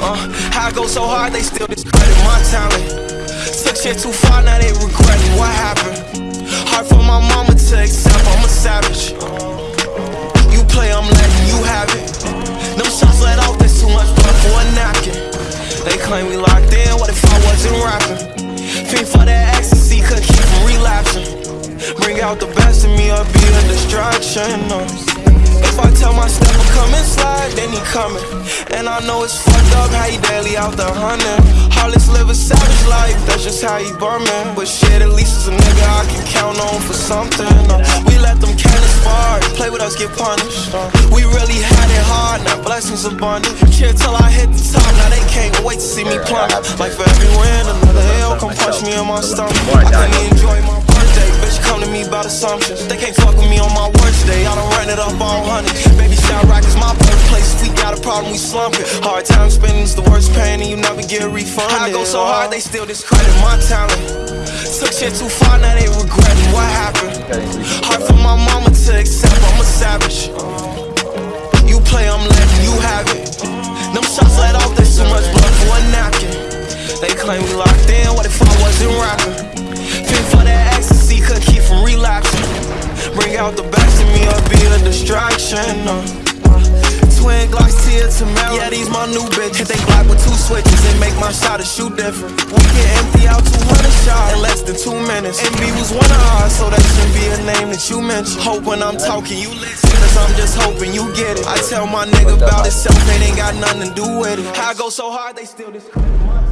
Uh, I go so hard, they still discredit my talent. Took shit too far, now they regretting what happened. Hard for my mama to accept, I'm a savage. You play, I'm letting you have it. Them shots let off, there's too much blood for a napkin. They claim we locked in, what if I wasn't rapping? Fiend for that ecstasy, could keep from relapsing. Bring out the best in me or be a distraction. If I tell my step to come slide, then he coming. I know it's fucked up how he daily out there hunting. Heartless live a savage life, that's just how he burning. But shit, at least it's a nigga I can count on for something. Uh, we let them cannons fire, play with us, get punished. Uh, we really had it hard, now blessings abundant. Chill till I hit the top, now they can't wait to see me plummet. Like for every win, another hell come punch me in my stomach. I couldn't enjoy my birthday, bitch come to me about assumptions. They can't fuck with me on my worst day, I done ran it up all honey. We got we slump it. Hard time spending's the worst pain, and you never get refunded. I go so hard, they still discredit my talent. Took shit too far, now they regretting what happened. Hard for my mama to accept, I'm a savage. You play, I'm letting you have it. Them shots let off, there's too much blood for a napkin. They claim we locked in, what if I wasn't rapping? Fit for that ecstasy, could keep from relapsing. Bring out the best in me or be a distraction. Uh, Yeah, these my new bitches. They block with two switches and make my shot a shoot different. We can empty out 200 shots in less than two minutes. And MB was one of ours, so that should be a name that you mention. Hope when I'm talking, you listen. Cause I'm just hoping you get it. I tell my nigga about himself, it ain't got nothing to do with it. How I go so hard, they still discredit.